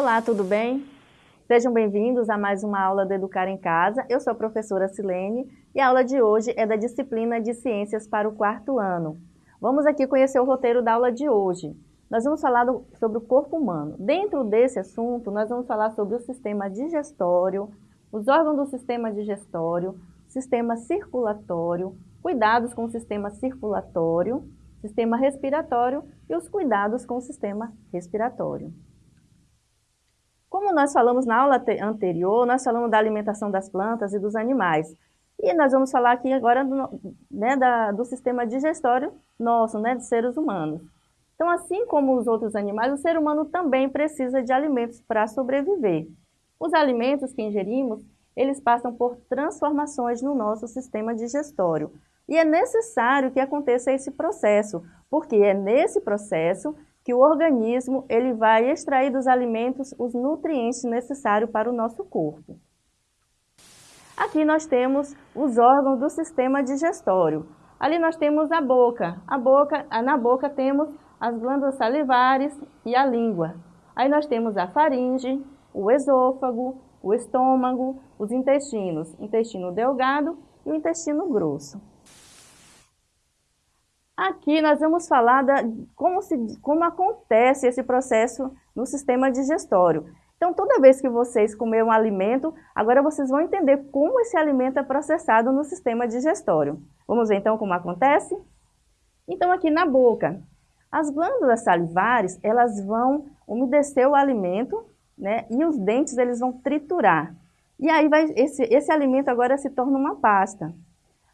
Olá, tudo bem? Sejam bem-vindos a mais uma aula do Educar em Casa. Eu sou a professora Silene e a aula de hoje é da disciplina de Ciências para o quarto ano. Vamos aqui conhecer o roteiro da aula de hoje. Nós vamos falar do, sobre o corpo humano. Dentro desse assunto, nós vamos falar sobre o sistema digestório, os órgãos do sistema digestório, sistema circulatório, cuidados com o sistema circulatório, sistema respiratório e os cuidados com o sistema respiratório. Como nós falamos na aula anterior, nós falamos da alimentação das plantas e dos animais. E nós vamos falar aqui agora do, né, da, do sistema digestório nosso, né, de seres humanos. Então, assim como os outros animais, o ser humano também precisa de alimentos para sobreviver. Os alimentos que ingerimos, eles passam por transformações no nosso sistema digestório. E é necessário que aconteça esse processo, porque é nesse processo que o organismo ele vai extrair dos alimentos os nutrientes necessários para o nosso corpo. Aqui nós temos os órgãos do sistema digestório. Ali nós temos a boca. A boca, na boca temos as glândulas salivares e a língua. Aí nós temos a faringe, o esôfago, o estômago, os intestinos, intestino delgado e o intestino grosso. Aqui nós vamos falar da, como, se, como acontece esse processo no sistema digestório. Então, toda vez que vocês comerem um alimento, agora vocês vão entender como esse alimento é processado no sistema digestório. Vamos ver então como acontece? Então, aqui na boca, as glândulas salivares, elas vão umedecer o alimento, né? E os dentes, eles vão triturar. E aí, vai, esse, esse alimento agora se torna uma pasta.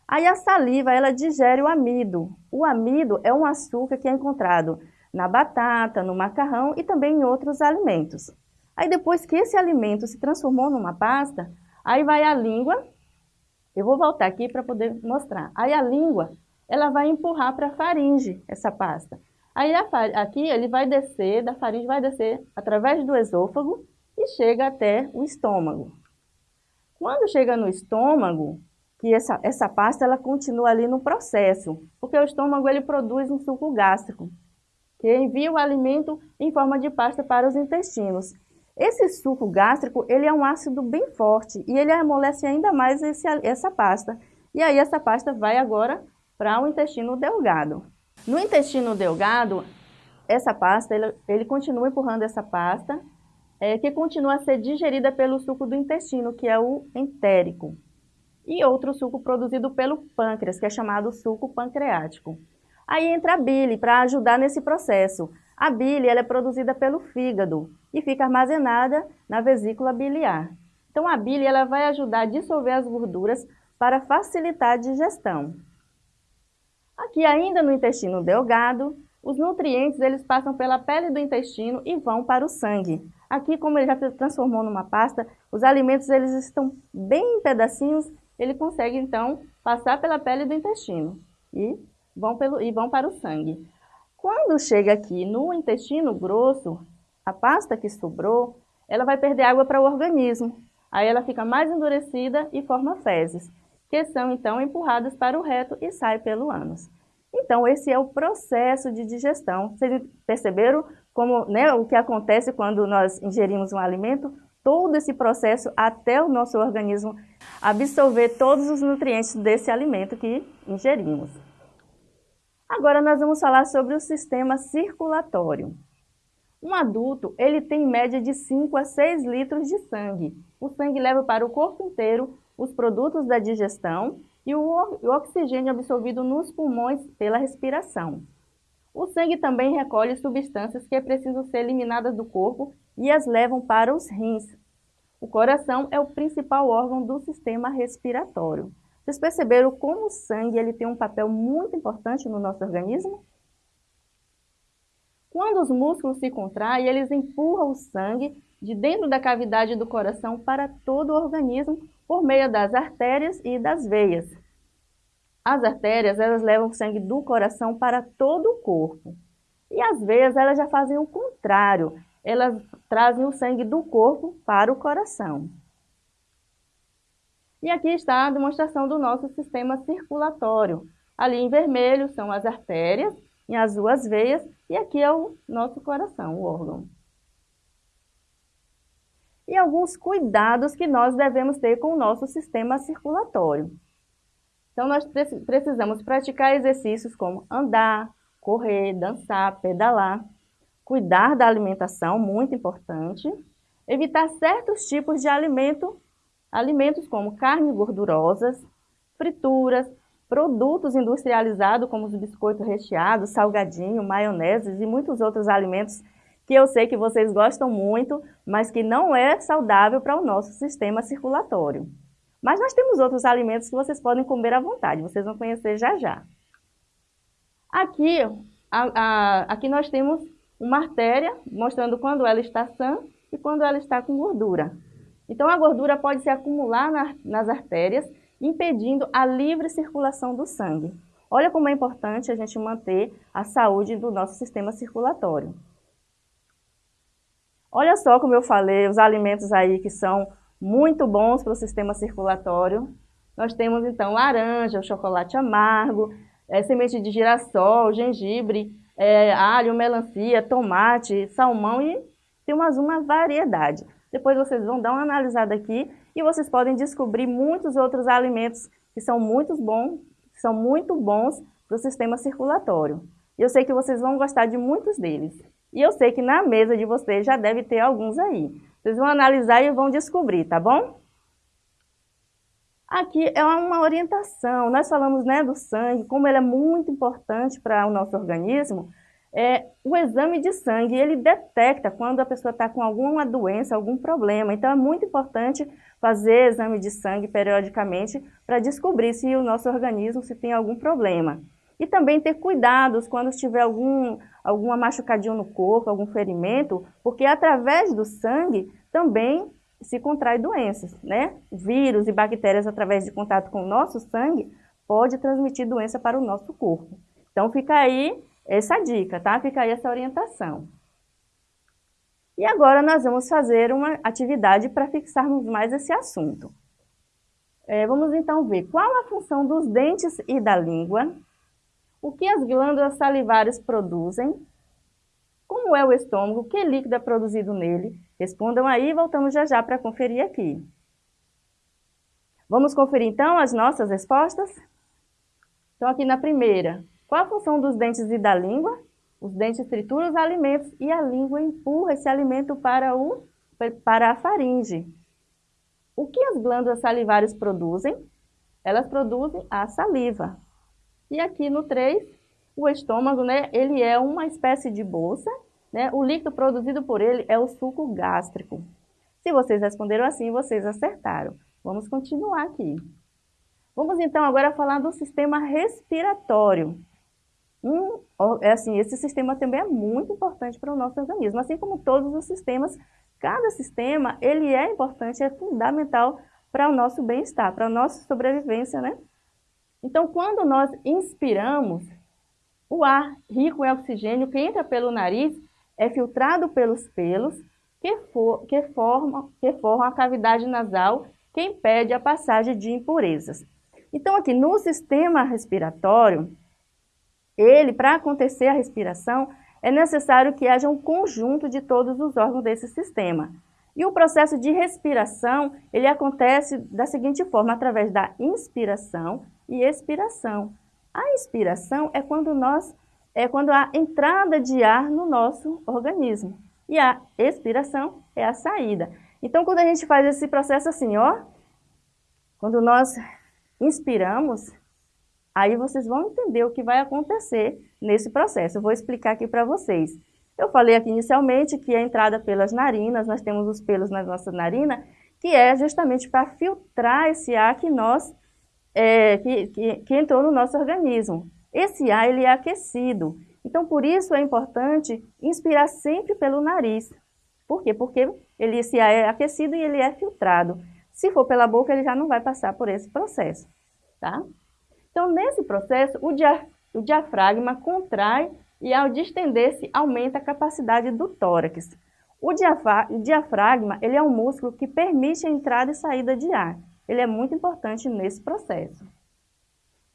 Aí a saliva, ela digere o amido. O amido é um açúcar que é encontrado na batata, no macarrão e também em outros alimentos. Aí depois que esse alimento se transformou numa pasta, aí vai a língua, eu vou voltar aqui para poder mostrar. Aí a língua, ela vai empurrar para a faringe essa pasta. Aí aqui ele vai descer, da faringe vai descer através do esôfago e chega até o estômago. Quando chega no estômago, que essa, essa pasta ela continua ali no processo, porque o estômago ele produz um suco gástrico, que envia o alimento em forma de pasta para os intestinos. Esse suco gástrico ele é um ácido bem forte e ele amolece ainda mais esse, essa pasta. E aí essa pasta vai agora para o intestino delgado. No intestino delgado, essa pasta, ele, ele continua empurrando essa pasta, é, que continua a ser digerida pelo suco do intestino, que é o entérico e outro suco produzido pelo pâncreas, que é chamado suco pancreático. Aí entra a bile para ajudar nesse processo. A bile ela é produzida pelo fígado e fica armazenada na vesícula biliar. Então a bile ela vai ajudar a dissolver as gorduras para facilitar a digestão. Aqui ainda no intestino delgado, os nutrientes eles passam pela pele do intestino e vão para o sangue. Aqui, como ele já se transformou numa pasta, os alimentos eles estão bem em pedacinhos ele consegue, então, passar pela pele do intestino e vão, pelo, e vão para o sangue. Quando chega aqui no intestino grosso, a pasta que sobrou, ela vai perder água para o organismo. Aí ela fica mais endurecida e forma fezes, que são, então, empurradas para o reto e saem pelo ânus. Então, esse é o processo de digestão. Vocês perceberam como, né, o que acontece quando nós ingerimos um alimento? Todo esse processo até o nosso organismo absorver todos os nutrientes desse alimento que ingerimos. Agora nós vamos falar sobre o sistema circulatório. Um adulto, ele tem em média de 5 a 6 litros de sangue. O sangue leva para o corpo inteiro os produtos da digestão e o, oxigênio absorvido nos pulmões pela respiração. O sangue também recolhe substâncias que precisam ser eliminadas do corpo e as levam para os rins. O coração é o principal órgão do sistema respiratório. Vocês perceberam como o sangue ele tem um papel muito importante no nosso organismo? Quando os músculos se contraem, eles empurram o sangue de dentro da cavidade do coração para todo o organismo por meio das artérias e das veias. As artérias elas levam o sangue do coração para todo o corpo. E as veias elas já fazem o contrário, elas trazem o sangue do corpo para o coração. E aqui está a demonstração do nosso sistema circulatório. Ali em vermelho são as artérias, em azul as veias, e aqui é o nosso coração, o órgão. e alguns cuidados que nós devemos ter com o nosso sistema circulatório. Então, nós precisamos praticar exercícios como andar, correr, dançar, pedalar, cuidar da alimentação, muito importante, evitar certos tipos de alimento, alimentos como carnes gordurosas, frituras, produtos industrializados como os biscoitos recheados, salgadinho, maioneses e muitos outros alimentos que eu sei que vocês gostam muito, mas que não é saudável para o nosso sistema circulatório. Mas nós temos outros alimentos que vocês podem comer à vontade, vocês vão conhecer já já. Aqui, a, a, aqui nós temos uma artéria mostrando quando ela está sã e quando ela está com gordura. Então a gordura pode se acumular na, nas artérias, impedindo a livre circulação do sangue. Olha como é importante a gente manter a saúde do nosso sistema circulatório. Olha só como eu falei, os alimentos aí que são muito bons para o sistema circulatório. Nós temos então laranja, chocolate amargo, é, semente de girassol, gengibre, é, alho, melancia, tomate, salmão e tem mais uma variedade. Depois vocês vão dar uma analisada aqui e vocês podem descobrir muitos outros alimentos que são muito bons, que são muito bons para o sistema circulatório. Eu sei que vocês vão gostar de muitos deles. E eu sei que na mesa de vocês já deve ter alguns aí. Vocês vão analisar e vão descobrir, tá bom? Aqui é uma orientação. Nós falamos né, do sangue, como ele é muito importante para o nosso organismo. É, o exame de sangue, ele detecta quando a pessoa está com alguma doença, algum problema. Então, é muito importante fazer exame de sangue periodicamente para descobrir se o nosso organismo se tem algum problema. E também ter cuidados quando tiver algum, alguma machucadinha no corpo, algum ferimento, porque através do sangue também se contrai doenças, né? Vírus e bactérias através de contato com o nosso sangue pode transmitir doença para o nosso corpo. Então fica aí essa dica, tá? Fica aí essa orientação. E agora nós vamos fazer uma atividade para fixarmos mais esse assunto. É, vamos então ver qual a função dos dentes e da língua o que as glândulas salivares produzem? Como é o estômago? Que líquido é produzido nele? Respondam aí e voltamos já já para conferir aqui. Vamos conferir então as nossas respostas? Então aqui na primeira, qual a função dos dentes e da língua? Os dentes trituram os alimentos e a língua empurra esse alimento para, o, para a faringe. O que as glândulas salivares produzem? Elas produzem a saliva. E aqui no 3, o estômago, né, ele é uma espécie de bolsa, né? O líquido produzido por ele é o suco gástrico. Se vocês responderam assim, vocês acertaram. Vamos continuar aqui. Vamos então agora falar do sistema respiratório. Um, é assim, esse sistema também é muito importante para o nosso organismo, assim como todos os sistemas, cada sistema ele é importante, é fundamental para o nosso bem-estar, para a nossa sobrevivência, né? Então, quando nós inspiramos, o ar rico em oxigênio que entra pelo nariz é filtrado pelos pelos que, for, que, formam, que formam a cavidade nasal que impede a passagem de impurezas. Então, aqui no sistema respiratório, ele, para acontecer a respiração, é necessário que haja um conjunto de todos os órgãos desse sistema. E o processo de respiração, ele acontece da seguinte forma, através da inspiração e expiração. A inspiração é quando nós é quando há entrada de ar no nosso organismo. E a expiração é a saída. Então, quando a gente faz esse processo assim, ó, quando nós inspiramos, aí vocês vão entender o que vai acontecer nesse processo. Eu vou explicar aqui para vocês. Eu falei aqui inicialmente que a entrada pelas narinas, nós temos os pelos na nossa narina, que é justamente para filtrar esse ar que nós é, que, que, que entrou no nosso organismo. Esse ar ele é aquecido, então por isso é importante inspirar sempre pelo nariz. Por quê? Porque ele, esse ar é aquecido e ele é filtrado. Se for pela boca, ele já não vai passar por esse processo, tá? Então, nesse processo, o, dia, o diafragma contrai e ao distender-se aumenta a capacidade do tórax. O diafragma ele é um músculo que permite a entrada e saída de ar ele é muito importante nesse processo.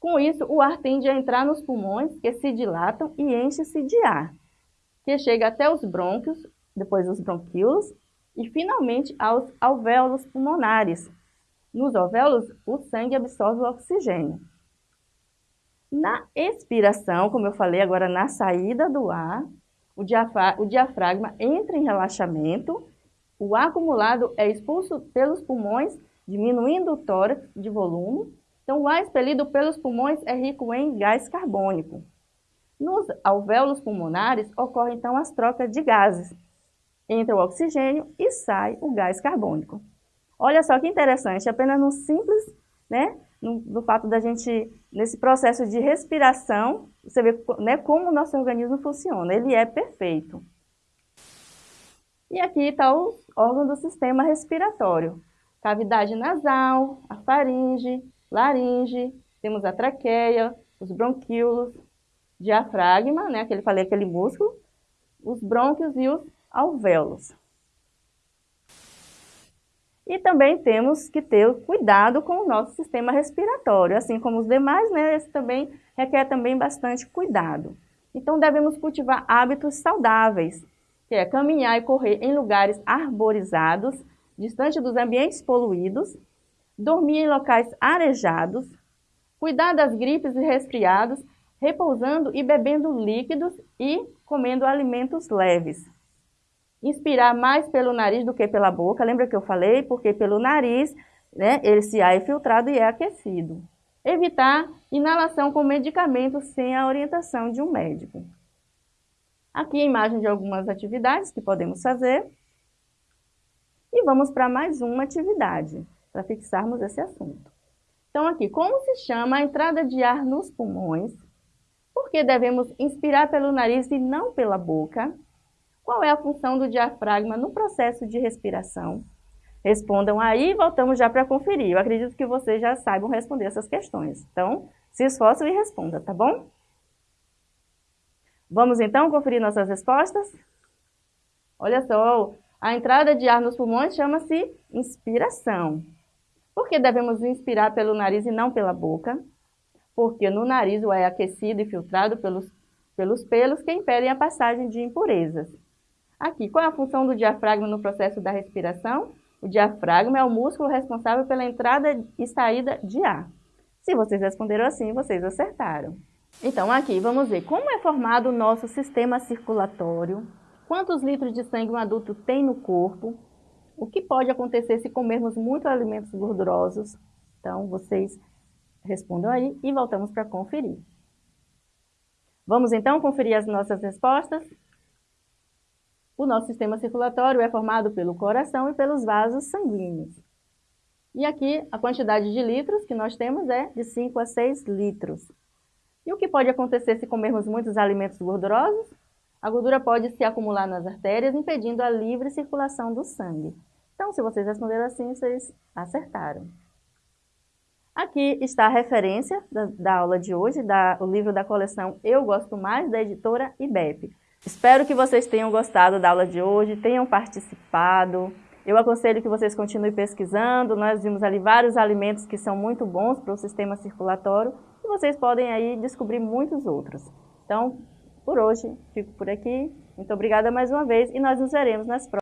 Com isso, o ar tende a entrar nos pulmões, que se dilatam e enchem-se de ar, que chega até os brônquios, depois os bronquíolos, e finalmente aos alvéolos pulmonares. Nos alvéolos, o sangue absorve o oxigênio. Na expiração, como eu falei agora, na saída do ar, o, o diafragma entra em relaxamento, o ar acumulado é expulso pelos pulmões, diminuindo o tórax de volume. Então, o ar expelido pelos pulmões é rico em gás carbônico. Nos alvéolos pulmonares ocorrem então as trocas de gases. Entra o oxigênio e sai o gás carbônico. Olha só que interessante, apenas no simples, né, no, no fato da gente, nesse processo de respiração, você vê né, como o nosso organismo funciona, ele é perfeito. E aqui está o órgão do sistema respiratório. Cavidade nasal, a faringe, laringe, temos a traqueia, os bronquíolos, diafragma, né, que ele falei aquele músculo, os brônquios e os alvéolos. E também temos que ter cuidado com o nosso sistema respiratório, assim como os demais, né, esse também requer também bastante cuidado. Então devemos cultivar hábitos saudáveis, que é caminhar e correr em lugares arborizados, distante dos ambientes poluídos, dormir em locais arejados, cuidar das gripes e resfriados repousando e bebendo líquidos e comendo alimentos leves. Inspirar mais pelo nariz do que pela boca, lembra que eu falei? Porque pelo nariz, né, esse ar é filtrado e é aquecido. Evitar inalação com medicamentos sem a orientação de um médico. Aqui a imagem de algumas atividades que podemos fazer. E vamos para mais uma atividade, para fixarmos esse assunto. Então aqui, como se chama a entrada de ar nos pulmões por que devemos inspirar pelo nariz e não pela boca? Qual é a função do diafragma no processo de respiração? Respondam aí e voltamos já para conferir. Eu acredito que vocês já saibam responder essas questões. Então, se esforçam e responda, tá bom? Vamos então conferir nossas respostas? Olha só, a entrada de ar nos pulmões chama-se inspiração. Por que devemos inspirar pelo nariz e não pela boca? porque no nariz o ar é aquecido e filtrado pelos, pelos pelos que impedem a passagem de impurezas. Aqui, qual é a função do diafragma no processo da respiração? O diafragma é o músculo responsável pela entrada e saída de ar. Se vocês responderam assim, vocês acertaram. Então, aqui vamos ver como é formado o nosso sistema circulatório, quantos litros de sangue um adulto tem no corpo, o que pode acontecer se comermos muitos alimentos gordurosos. Então, vocês Respondam aí e voltamos para conferir. Vamos então conferir as nossas respostas? O nosso sistema circulatório é formado pelo coração e pelos vasos sanguíneos. E aqui a quantidade de litros que nós temos é de 5 a 6 litros. E o que pode acontecer se comermos muitos alimentos gordurosos? A gordura pode se acumular nas artérias, impedindo a livre circulação do sangue. Então, se vocês responderam assim, vocês acertaram. Aqui está a referência da, da aula de hoje, da, o livro da coleção Eu Gosto Mais, da editora IBEP. Espero que vocês tenham gostado da aula de hoje, tenham participado. Eu aconselho que vocês continuem pesquisando, nós vimos ali vários alimentos que são muito bons para o sistema circulatório e vocês podem aí descobrir muitos outros. Então, por hoje, fico por aqui. Muito obrigada mais uma vez e nós nos veremos nas próximas.